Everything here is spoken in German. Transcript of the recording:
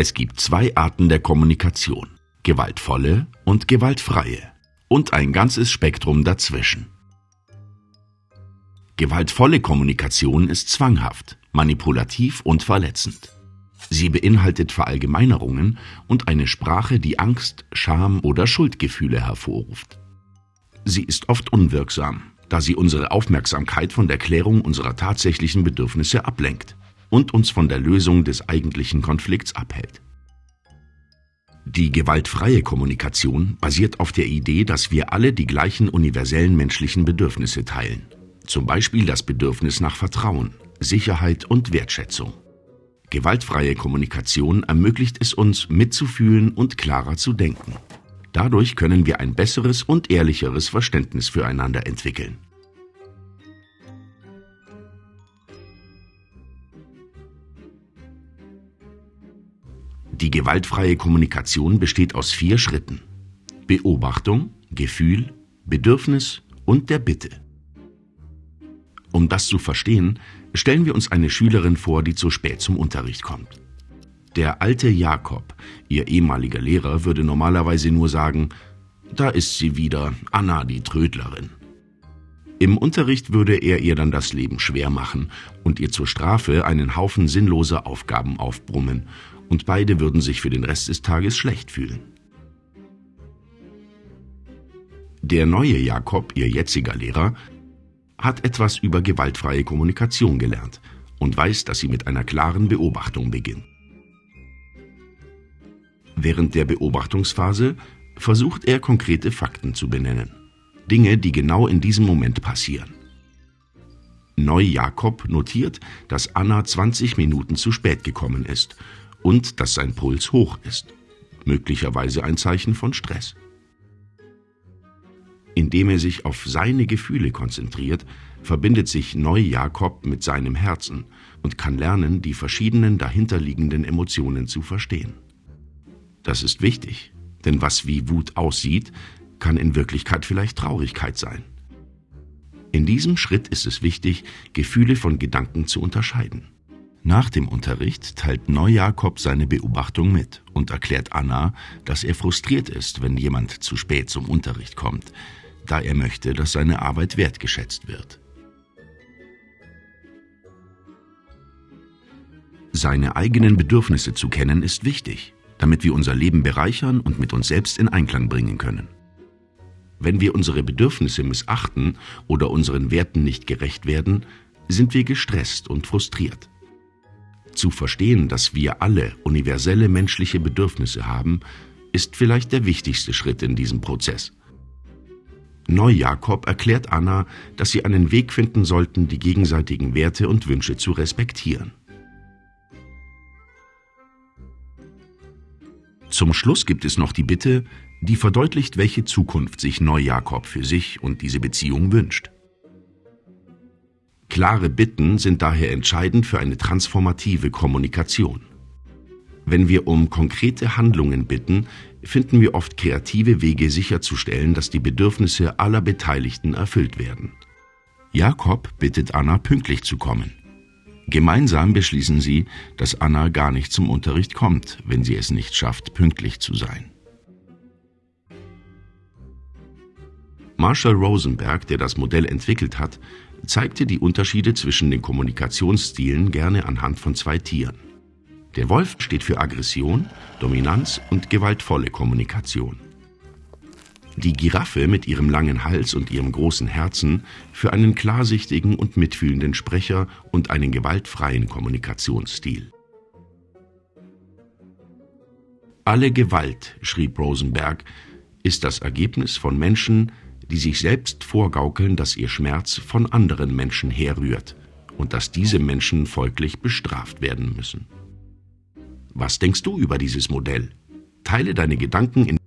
Es gibt zwei Arten der Kommunikation. Gewaltvolle und gewaltfreie. Und ein ganzes Spektrum dazwischen. Gewaltvolle Kommunikation ist zwanghaft, manipulativ und verletzend. Sie beinhaltet Verallgemeinerungen und eine Sprache, die Angst, Scham oder Schuldgefühle hervorruft. Sie ist oft unwirksam, da sie unsere Aufmerksamkeit von der Klärung unserer tatsächlichen Bedürfnisse ablenkt und uns von der Lösung des eigentlichen Konflikts abhält. Die gewaltfreie Kommunikation basiert auf der Idee, dass wir alle die gleichen universellen menschlichen Bedürfnisse teilen. Zum Beispiel das Bedürfnis nach Vertrauen, Sicherheit und Wertschätzung. Gewaltfreie Kommunikation ermöglicht es uns, mitzufühlen und klarer zu denken. Dadurch können wir ein besseres und ehrlicheres Verständnis füreinander entwickeln. Die gewaltfreie Kommunikation besteht aus vier Schritten. Beobachtung, Gefühl, Bedürfnis und der Bitte. Um das zu verstehen, stellen wir uns eine Schülerin vor, die zu spät zum Unterricht kommt. Der alte Jakob, ihr ehemaliger Lehrer, würde normalerweise nur sagen, da ist sie wieder, Anna die Trödlerin. Im Unterricht würde er ihr dann das Leben schwer machen und ihr zur Strafe einen Haufen sinnloser Aufgaben aufbrummen und beide würden sich für den Rest des Tages schlecht fühlen. Der neue Jakob, ihr jetziger Lehrer, hat etwas über gewaltfreie Kommunikation gelernt und weiß, dass sie mit einer klaren Beobachtung beginnt. Während der Beobachtungsphase versucht er konkrete Fakten zu benennen. Dinge, die genau in diesem Moment passieren. Neu Jakob notiert, dass Anna 20 Minuten zu spät gekommen ist und dass sein Puls hoch ist, möglicherweise ein Zeichen von Stress. Indem er sich auf seine Gefühle konzentriert, verbindet sich Neu-Jakob mit seinem Herzen und kann lernen, die verschiedenen dahinterliegenden Emotionen zu verstehen. Das ist wichtig, denn was wie Wut aussieht, kann in Wirklichkeit vielleicht Traurigkeit sein. In diesem Schritt ist es wichtig, Gefühle von Gedanken zu unterscheiden. Nach dem Unterricht teilt Neujakob seine Beobachtung mit und erklärt Anna, dass er frustriert ist, wenn jemand zu spät zum Unterricht kommt, da er möchte, dass seine Arbeit wertgeschätzt wird. Seine eigenen Bedürfnisse zu kennen ist wichtig, damit wir unser Leben bereichern und mit uns selbst in Einklang bringen können. Wenn wir unsere Bedürfnisse missachten oder unseren Werten nicht gerecht werden, sind wir gestresst und frustriert. Zu verstehen, dass wir alle universelle menschliche Bedürfnisse haben, ist vielleicht der wichtigste Schritt in diesem Prozess. Neu-Jakob erklärt Anna, dass sie einen Weg finden sollten, die gegenseitigen Werte und Wünsche zu respektieren. Zum Schluss gibt es noch die Bitte, die verdeutlicht, welche Zukunft sich Neu-Jakob für sich und diese Beziehung wünscht. Klare Bitten sind daher entscheidend für eine transformative Kommunikation. Wenn wir um konkrete Handlungen bitten, finden wir oft kreative Wege sicherzustellen, dass die Bedürfnisse aller Beteiligten erfüllt werden. Jakob bittet Anna pünktlich zu kommen. Gemeinsam beschließen sie, dass Anna gar nicht zum Unterricht kommt, wenn sie es nicht schafft, pünktlich zu sein. Marshall Rosenberg, der das Modell entwickelt hat, zeigte die Unterschiede zwischen den Kommunikationsstilen gerne anhand von zwei Tieren. Der Wolf steht für Aggression, Dominanz und gewaltvolle Kommunikation. Die Giraffe mit ihrem langen Hals und ihrem großen Herzen für einen klarsichtigen und mitfühlenden Sprecher und einen gewaltfreien Kommunikationsstil. Alle Gewalt, schrieb Rosenberg, ist das Ergebnis von Menschen, die sich selbst vorgaukeln, dass ihr Schmerz von anderen Menschen herrührt und dass diese Menschen folglich bestraft werden müssen. Was denkst du über dieses Modell? Teile deine Gedanken in